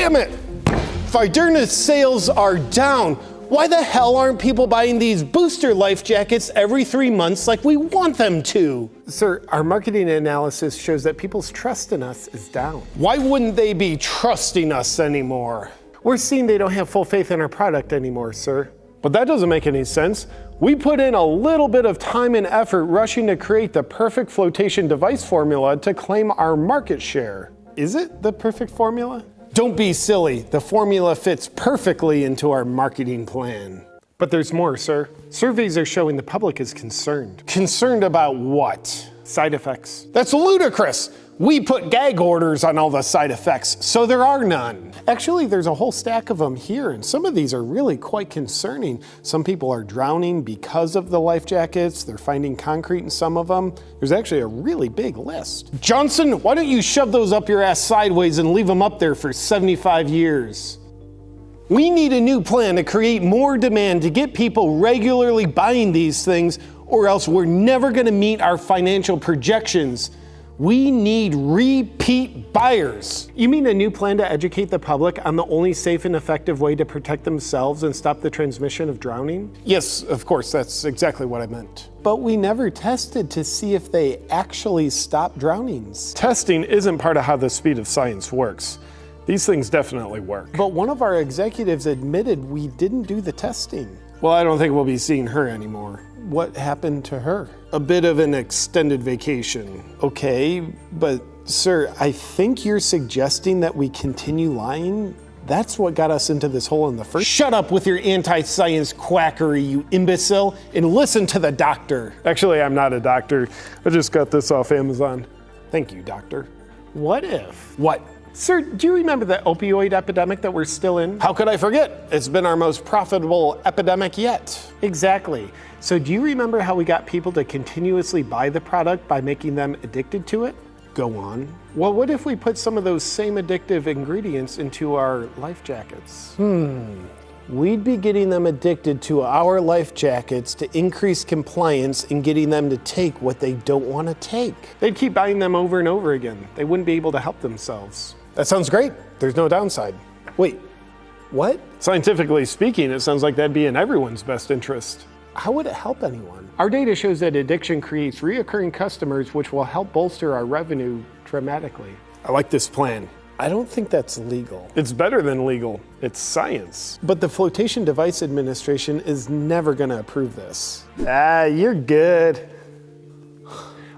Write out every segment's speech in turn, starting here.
Damn it! Fiderna's sales are down. Why the hell aren't people buying these booster life jackets every three months like we want them to? Sir, our marketing analysis shows that people's trust in us is down. Why wouldn't they be trusting us anymore? We're seeing they don't have full faith in our product anymore, sir. But that doesn't make any sense. We put in a little bit of time and effort rushing to create the perfect flotation device formula to claim our market share. Is it the perfect formula? Don't be silly. The formula fits perfectly into our marketing plan. But there's more, sir. Surveys are showing the public is concerned. Concerned about what? Side effects. That's ludicrous. We put gag orders on all the side effects, so there are none. Actually, there's a whole stack of them here, and some of these are really quite concerning. Some people are drowning because of the life jackets. They're finding concrete in some of them. There's actually a really big list. Johnson, why don't you shove those up your ass sideways and leave them up there for 75 years? We need a new plan to create more demand to get people regularly buying these things, or else we're never gonna meet our financial projections. We need repeat buyers. You mean a new plan to educate the public on the only safe and effective way to protect themselves and stop the transmission of drowning? Yes, of course, that's exactly what I meant. But we never tested to see if they actually stop drownings. Testing isn't part of how the speed of science works. These things definitely work. But one of our executives admitted we didn't do the testing. Well, I don't think we'll be seeing her anymore. What happened to her? A bit of an extended vacation. Okay, but sir, I think you're suggesting that we continue lying? That's what got us into this hole in the first. Shut up with your anti-science quackery, you imbecile, and listen to the doctor. Actually, I'm not a doctor. I just got this off Amazon. Thank you, doctor. What if? What? Sir, do you remember the opioid epidemic that we're still in? How could I forget? It's been our most profitable epidemic yet. Exactly. So do you remember how we got people to continuously buy the product by making them addicted to it? Go on. Well, what if we put some of those same addictive ingredients into our life jackets? Hmm. We'd be getting them addicted to our life jackets to increase compliance and getting them to take what they don't want to take. They'd keep buying them over and over again. They wouldn't be able to help themselves. That sounds great. There's no downside. Wait, what? Scientifically speaking, it sounds like that'd be in everyone's best interest. How would it help anyone? Our data shows that addiction creates reoccurring customers, which will help bolster our revenue dramatically. I like this plan. I don't think that's legal. It's better than legal. It's science. But the Flotation Device Administration is never going to approve this. Ah, you're good.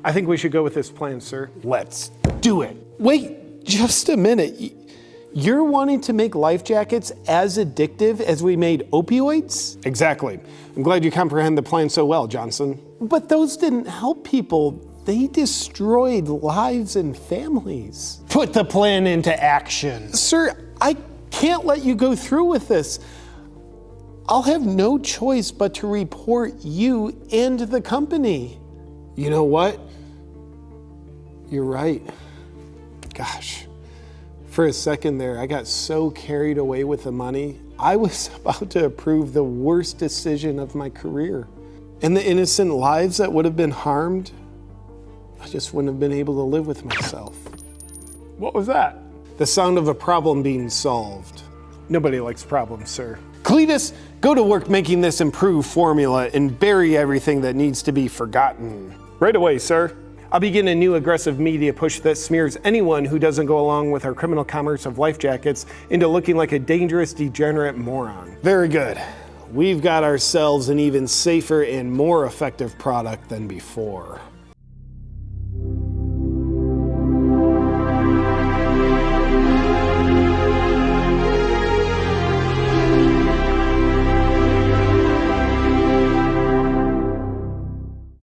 I think we should go with this plan, sir. Let's do it. Wait, just a minute. You're wanting to make life jackets as addictive as we made opioids? Exactly. I'm glad you comprehend the plan so well, Johnson. But those didn't help people. They destroyed lives and families. Put the plan into action. Sir, I can't let you go through with this. I'll have no choice but to report you and the company. You know what? You're right. Gosh, for a second there, I got so carried away with the money. I was about to approve the worst decision of my career. And the innocent lives that would have been harmed, I just wouldn't have been able to live with myself. What was that? The sound of a problem being solved. Nobody likes problems, sir. Cletus, go to work making this improved formula and bury everything that needs to be forgotten. Right away, sir. I'll begin a new aggressive media push that smears anyone who doesn't go along with our criminal commerce of life jackets into looking like a dangerous, degenerate moron. Very good. We've got ourselves an even safer and more effective product than before.